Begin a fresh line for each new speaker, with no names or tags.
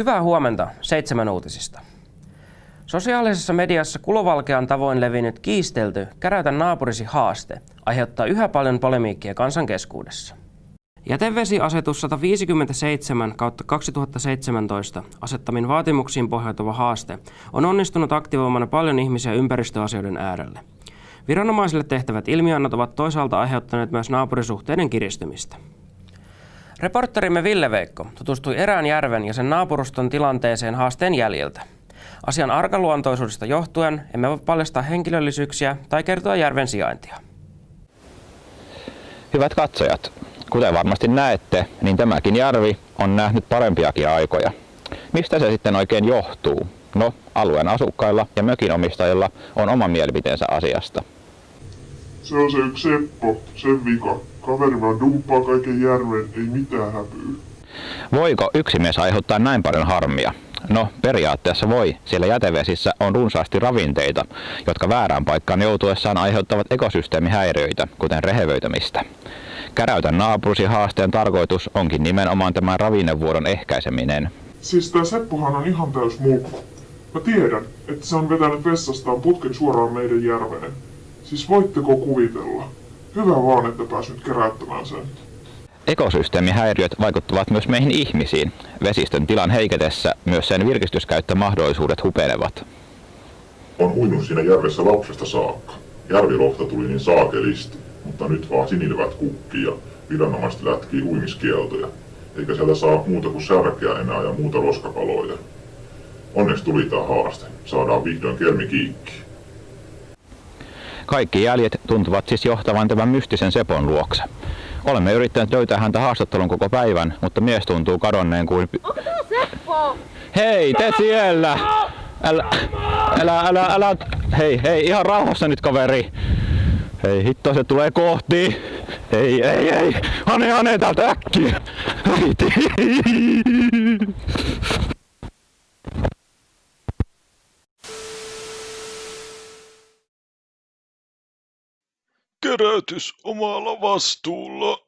Hyvää huomenta seitsemän uutisista. Sosiaalisessa mediassa kulovalkean tavoin levinnyt kiistelty Käräytä naapurisi haaste aiheuttaa yhä paljon polemiikkia kansan keskuudessa. Jätevesiasetus 157 kautta 2017 asettamin vaatimuksiin pohjautuva haaste on onnistunut aktivoimana paljon ihmisiä ympäristöasioiden äärelle. Viranomaisille tehtävät ilmiannot ovat toisaalta aiheuttaneet myös naapurisuhteiden kiristymistä. Reporterimme Ville Veikko tutustui erään järven ja sen naapuruston tilanteeseen haasteen jäljiltä. Asian arkaluontoisuudesta johtuen emme voi paljastaa henkilöllisyyksiä tai kertoa järven sijaintia.
Hyvät katsojat, kuten varmasti näette, niin tämäkin järvi on nähnyt parempiakin aikoja. Mistä se sitten oikein johtuu? No, alueen asukkailla ja mökinomistajilla on oma mielipiteensä asiasta.
Se on se yksi Seppo, sen vika. Kaveri vaan dumppaa kaiken järven, ei mitään häpyy.
Voiko yksi mies aiheuttaa näin paljon harmia? No, periaatteessa voi, sillä jätevesissä on runsaasti ravinteita, jotka väärään paikkaan joutuessaan aiheuttavat ekosysteemihäiriöitä, kuten rehevöitymistä. Käräytän naapurusi haasteen tarkoitus onkin nimenomaan tämän ravinnevuodon ehkäiseminen.
Siis tää Seppohan on ihan täys mulkku. Mä tiedän, että se on vetänyt vessastaan putken suoraan meidän järveen. Siis voitteko kuvitella? Hyvä vaan, että pääs keräyttämään sen.
Ekosysteemihäiriöt vaikuttavat myös meihin ihmisiin. Vesistön tilan heiketessä myös sen virkistyskäyttömahdollisuudet hupenevat.
On uinut siinä järvessä lapsesta saakka. Järvilohta tuli niin saakelisti, mutta nyt vaan sinilvät kukkii ja viranomaiset lätkii uimiskieltoja. Eikä sieltä saa muuta kuin särkeä enää ja muuta roskapaloja. Onneksi tuli tää haaste. Saadaan vihdoin kermi kiikki.
Kaikki jäljet tuntuvat siis johtavan tämän mystisen Sepon luokse. Olemme yrittäneet löytää häntä haastattelun koko päivän, mutta mies tuntuu kadonneen kuin...
Onko tää Seppo?
Hei, te siellä! Älä, älä, älä, älä, hei, hei, ihan rauhassa nyt kaveri. Hei, hitto se tulee kohti. Ei, ei, ei, hane, hane täältä äkkiä.
Kerätys omalla vastuulla.